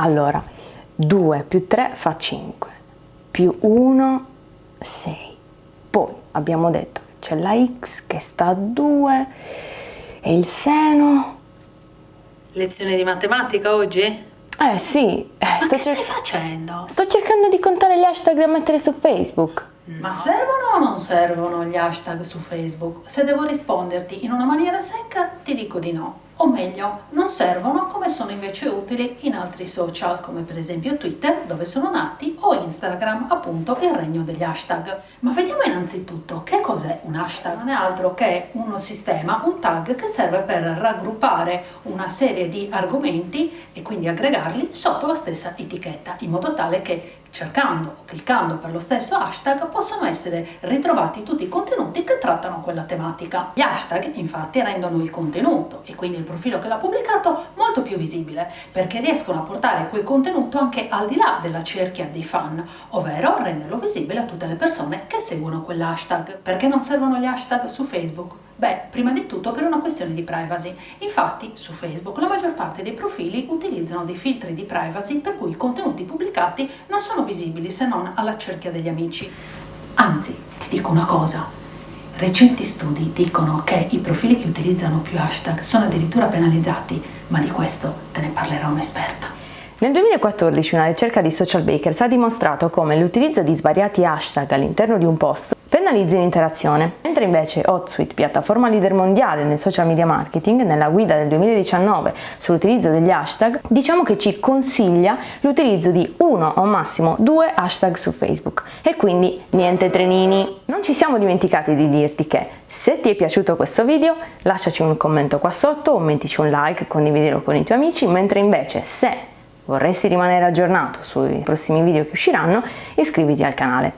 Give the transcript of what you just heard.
Allora, 2 più 3 fa 5, più 1, 6. Poi abbiamo detto che c'è la x che sta a 2 e il seno... Lezione di matematica oggi? Eh sì, eh, Ma che stai facendo? sto cercando di contare gli hashtag da mettere su Facebook. Ma servono o non servono gli hashtag su Facebook? Se devo risponderti in una maniera secca, ti dico di no. O meglio, non servono come sono invece utili in altri social, come per esempio Twitter, dove sono nati, o Instagram, appunto il regno degli hashtag. Ma vediamo innanzitutto che cos'è un hashtag. Non è altro che uno sistema, un tag che serve per raggruppare una serie di argomenti e quindi aggregarli sotto la stessa etichetta, in modo tale che cercando o cliccando per lo stesso hashtag possono essere ritrovati tutti i contenuti che trattano quella tematica. Gli hashtag infatti rendono il contenuto e quindi il profilo che l'ha pubblicato molto più visibile perché riescono a portare quel contenuto anche al di là della cerchia dei fan, ovvero renderlo visibile a tutte le persone che seguono quell'hashtag. Perché non servono gli hashtag su Facebook? Beh, prima di tutto per una questione di privacy. Infatti, su Facebook la maggior parte dei profili utilizzano dei filtri di privacy per cui i contenuti pubblicati non sono visibili se non alla cerchia degli amici. Anzi, ti dico una cosa. Recenti studi dicono che i profili che utilizzano più hashtag sono addirittura penalizzati, ma di questo te ne parlerà un'esperta. Nel 2014 una ricerca di Social Bakers ha dimostrato come l'utilizzo di svariati hashtag all'interno di un post penalizzi l'interazione, mentre invece HotSuite, piattaforma leader mondiale nel social media marketing, nella guida del 2019 sull'utilizzo degli hashtag, diciamo che ci consiglia l'utilizzo di uno o massimo due hashtag su Facebook e quindi niente trenini. Non ci siamo dimenticati di dirti che se ti è piaciuto questo video lasciaci un commento qua sotto o mettici un like, condividilo con i tuoi amici, mentre invece se vorresti rimanere aggiornato sui prossimi video che usciranno iscriviti al canale.